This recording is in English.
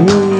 Ooh.